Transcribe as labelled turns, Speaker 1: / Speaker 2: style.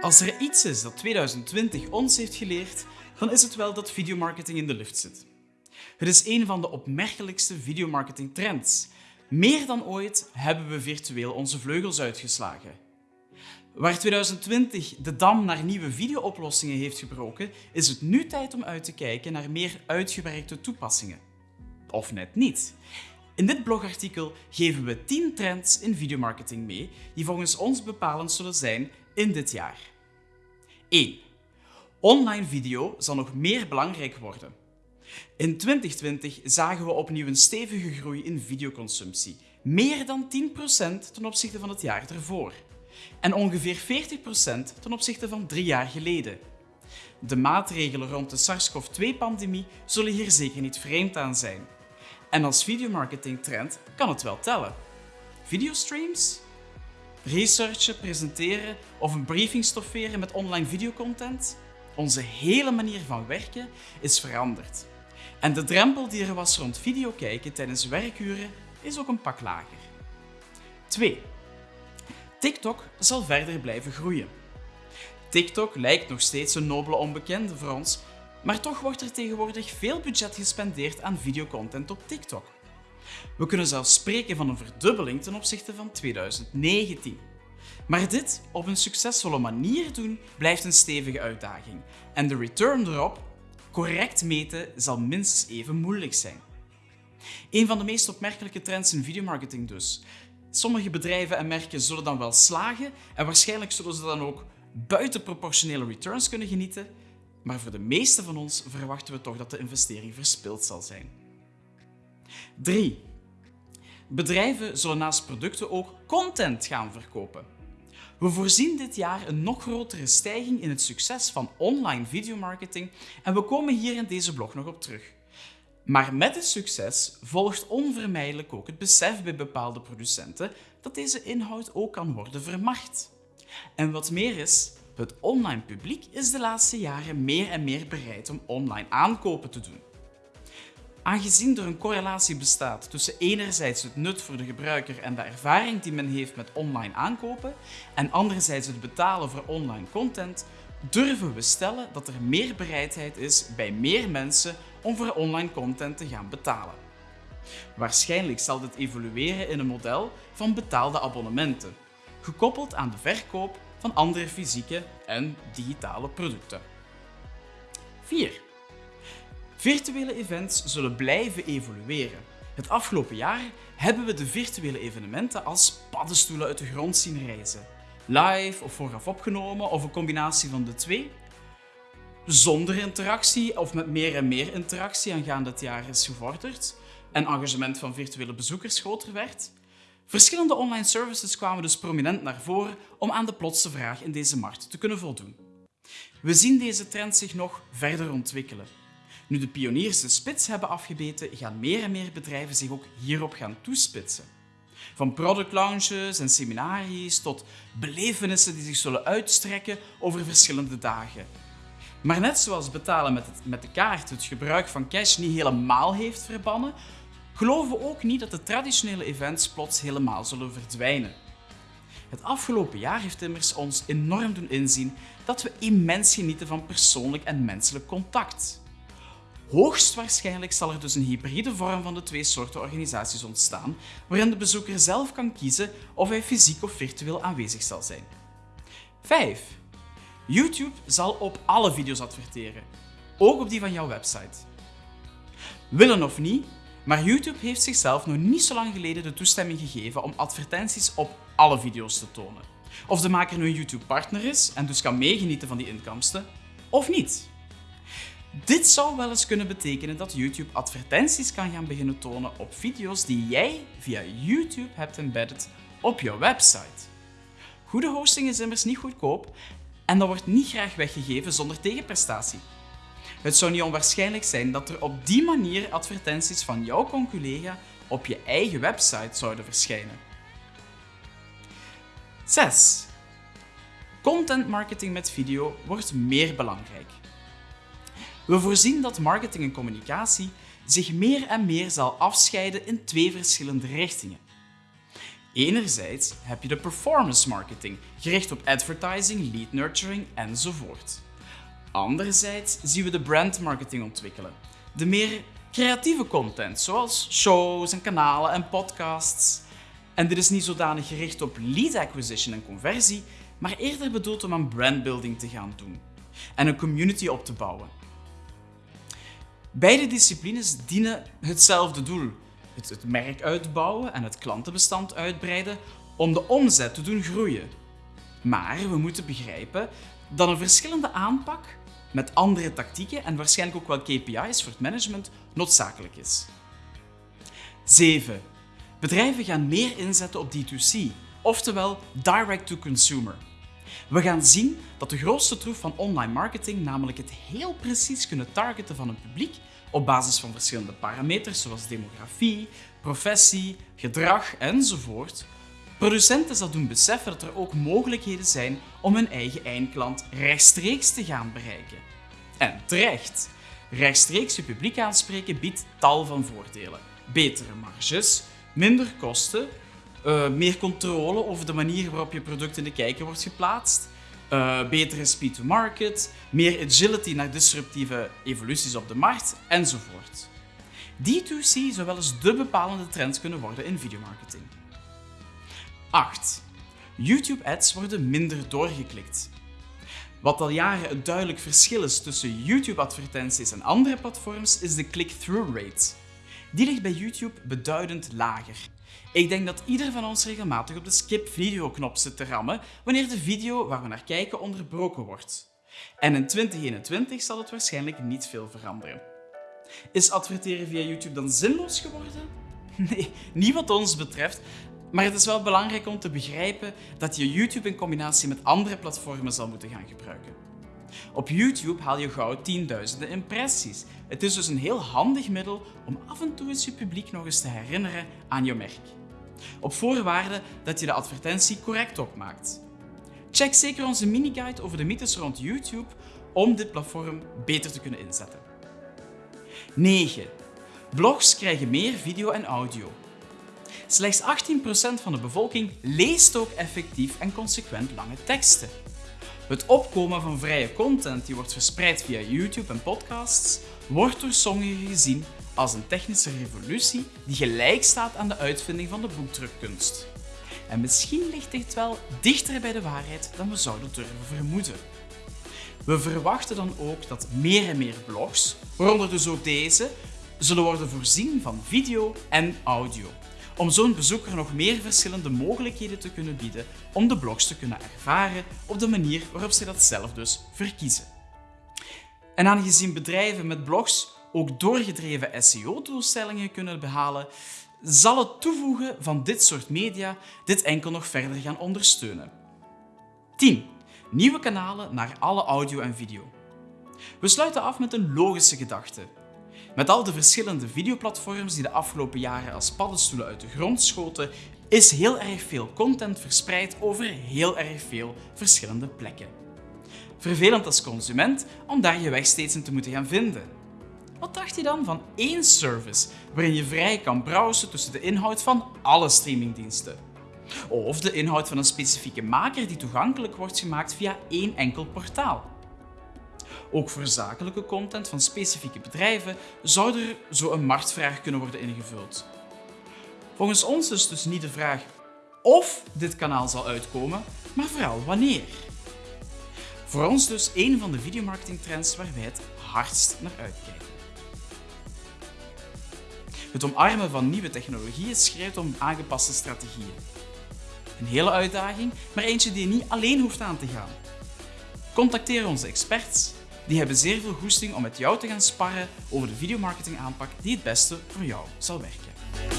Speaker 1: Als er iets is dat 2020 ons heeft geleerd, dan is het wel dat videomarketing in de lift zit. Het is een van de opmerkelijkste videomarketing trends. Meer dan ooit hebben we virtueel onze vleugels uitgeslagen. Waar 2020 de dam naar nieuwe videooplossingen heeft gebroken, is het nu tijd om uit te kijken naar meer uitgewerkte toepassingen. Of net niet. In dit blogartikel geven we 10 trends in videomarketing mee die volgens ons bepalend zullen zijn in dit jaar. 1. Online video zal nog meer belangrijk worden. In 2020 zagen we opnieuw een stevige groei in videoconsumptie, meer dan 10% ten opzichte van het jaar ervoor. En ongeveer 40% ten opzichte van drie jaar geleden. De maatregelen rond de SARS-CoV-2-pandemie zullen hier zeker niet vreemd aan zijn. En als videomarketing-trend kan het wel tellen. Videostreams? Researchen, presenteren of een briefing stofferen met online videocontent? Onze hele manier van werken is veranderd. En de drempel die er was rond video kijken tijdens werkuren is ook een pak lager. 2. TikTok zal verder blijven groeien. TikTok lijkt nog steeds een nobele onbekende voor ons, maar toch wordt er tegenwoordig veel budget gespendeerd aan videocontent op TikTok. We kunnen zelfs spreken van een verdubbeling ten opzichte van 2019. Maar dit op een succesvolle manier doen blijft een stevige uitdaging en de return erop correct meten zal minstens even moeilijk zijn. Een van de meest opmerkelijke trends in videomarketing dus. Sommige bedrijven en merken zullen dan wel slagen en waarschijnlijk zullen ze dan ook buitenproportionele returns kunnen genieten, maar voor de meeste van ons verwachten we toch dat de investering verspild zal zijn. 3. Bedrijven zullen naast producten ook content gaan verkopen. We voorzien dit jaar een nog grotere stijging in het succes van online videomarketing en we komen hier in deze blog nog op terug. Maar met het succes volgt onvermijdelijk ook het besef bij bepaalde producenten dat deze inhoud ook kan worden vermacht. En wat meer is, het online publiek is de laatste jaren meer en meer bereid om online aankopen te doen. Aangezien er een correlatie bestaat tussen enerzijds het nut voor de gebruiker en de ervaring die men heeft met online aankopen en anderzijds het betalen voor online content, durven we stellen dat er meer bereidheid is bij meer mensen om voor online content te gaan betalen. Waarschijnlijk zal dit evolueren in een model van betaalde abonnementen, gekoppeld aan de verkoop van andere fysieke en digitale producten. 4. Virtuele events zullen blijven evolueren. Het afgelopen jaar hebben we de virtuele evenementen als paddenstoelen uit de grond zien reizen. Live of vooraf opgenomen of een combinatie van de twee. Zonder interactie of met meer en meer interactie aangaande het jaar is gevorderd en engagement van virtuele bezoekers groter werd. Verschillende online services kwamen dus prominent naar voren om aan de plotse vraag in deze markt te kunnen voldoen. We zien deze trend zich nog verder ontwikkelen. Nu de pioniers de spits hebben afgebeten, gaan meer en meer bedrijven zich ook hierop gaan toespitsen. Van product launches en seminaries tot belevenissen die zich zullen uitstrekken over verschillende dagen. Maar net zoals betalen met, met de kaart het gebruik van cash niet helemaal heeft verbannen, geloven we ook niet dat de traditionele events plots helemaal zullen verdwijnen. Het afgelopen jaar heeft immers ons enorm doen inzien dat we immens genieten van persoonlijk en menselijk contact. Hoogstwaarschijnlijk zal er dus een hybride vorm van de twee soorten organisaties ontstaan, waarin de bezoeker zelf kan kiezen of hij fysiek of virtueel aanwezig zal zijn. 5. YouTube zal op alle video's adverteren, ook op die van jouw website. Willen of niet, maar YouTube heeft zichzelf nog niet zo lang geleden de toestemming gegeven om advertenties op alle video's te tonen. Of de maker nu een YouTube-partner is en dus kan meegenieten van die inkomsten, of niet. Dit zou wel eens kunnen betekenen dat YouTube advertenties kan gaan beginnen tonen op video's die jij via YouTube hebt embedded op jouw website. Goede hosting is immers niet goedkoop en dat wordt niet graag weggegeven zonder tegenprestatie. Het zou niet onwaarschijnlijk zijn dat er op die manier advertenties van jouw conculega op je eigen website zouden verschijnen. 6. Content marketing met video wordt meer belangrijk. We voorzien dat marketing en communicatie zich meer en meer zal afscheiden in twee verschillende richtingen. Enerzijds heb je de performance marketing, gericht op advertising, lead nurturing enzovoort. Anderzijds zien we de brand marketing ontwikkelen, de meer creatieve content, zoals shows en kanalen en podcasts. En dit is niet zodanig gericht op lead acquisition en conversie, maar eerder bedoeld om aan brandbuilding te gaan doen en een community op te bouwen. Beide disciplines dienen hetzelfde doel: het merk uitbouwen en het klantenbestand uitbreiden om de omzet te doen groeien. Maar we moeten begrijpen dat een verschillende aanpak met andere tactieken en waarschijnlijk ook wel KPI's voor het management noodzakelijk is. 7. Bedrijven gaan meer inzetten op D2C, oftewel direct to consumer. We gaan zien dat de grootste troef van online marketing, namelijk het heel precies kunnen targeten van een publiek op basis van verschillende parameters zoals demografie, professie, gedrag enzovoort, producenten zal doen beseffen dat er ook mogelijkheden zijn om hun eigen eindklant rechtstreeks te gaan bereiken. En terecht. Rechtstreeks je publiek aanspreken biedt tal van voordelen. Betere marges, minder kosten, uh, meer controle over de manier waarop je product in de kijker wordt geplaatst, uh, betere speed to market, meer agility naar disruptieve evoluties op de markt enzovoort. D2C zou wel eens de bepalende trend kunnen worden in videomarketing. 8. YouTube ads worden minder doorgeklikt. Wat al jaren een duidelijk verschil is tussen YouTube-advertenties en andere platforms, is de click-through rate. Die ligt bij YouTube beduidend lager. Ik denk dat ieder van ons regelmatig op de skip video knop zit te rammen wanneer de video waar we naar kijken onderbroken wordt. En in 2021 zal het waarschijnlijk niet veel veranderen. Is adverteren via YouTube dan zinloos geworden? Nee, niet wat ons betreft, maar het is wel belangrijk om te begrijpen dat je YouTube in combinatie met andere platformen zal moeten gaan gebruiken. Op YouTube haal je gauw tienduizenden impressies. Het is dus een heel handig middel om af en toe eens je publiek nog eens te herinneren aan je merk. Op voorwaarde dat je de advertentie correct opmaakt. Check zeker onze mini-guide over de mythes rond YouTube om dit platform beter te kunnen inzetten. 9. Blogs krijgen meer video en audio. Slechts 18% van de bevolking leest ook effectief en consequent lange teksten. Het opkomen van vrije content die wordt verspreid via YouTube en podcasts wordt door sommigen gezien als een technische revolutie die gelijk staat aan de uitvinding van de boekdrukkunst. En misschien ligt dit wel dichter bij de waarheid dan we zouden durven vermoeden. We verwachten dan ook dat meer en meer blogs, waaronder dus ook deze, zullen worden voorzien van video en audio om zo'n bezoeker nog meer verschillende mogelijkheden te kunnen bieden om de blogs te kunnen ervaren op de manier waarop ze dat zelf dus verkiezen. En aangezien bedrijven met blogs ook doorgedreven SEO-doelstellingen kunnen behalen, zal het toevoegen van dit soort media dit enkel nog verder gaan ondersteunen. 10. Nieuwe kanalen naar alle audio en video. We sluiten af met een logische gedachte. Met al de verschillende videoplatforms die de afgelopen jaren als paddenstoelen uit de grond schoten, is heel erg veel content verspreid over heel erg veel verschillende plekken. Vervelend als consument om daar je weg steeds in te moeten gaan vinden. Wat dacht je dan van één service waarin je vrij kan browsen tussen de inhoud van alle streamingdiensten? Of de inhoud van een specifieke maker die toegankelijk wordt gemaakt via één enkel portaal? Ook voor zakelijke content van specifieke bedrijven zou er zo een marktvraag kunnen worden ingevuld. Volgens ons is dus niet de vraag of dit kanaal zal uitkomen, maar vooral wanneer. Voor ons dus een van de videomarketingtrends waar wij het hardst naar uitkijken. Het omarmen van nieuwe technologieën schreeuwt om aangepaste strategieën. Een hele uitdaging, maar eentje die je niet alleen hoeft aan te gaan. Contacteer onze experts die hebben zeer veel goesting om met jou te gaan sparren over de videomarketing aanpak die het beste voor jou zal werken.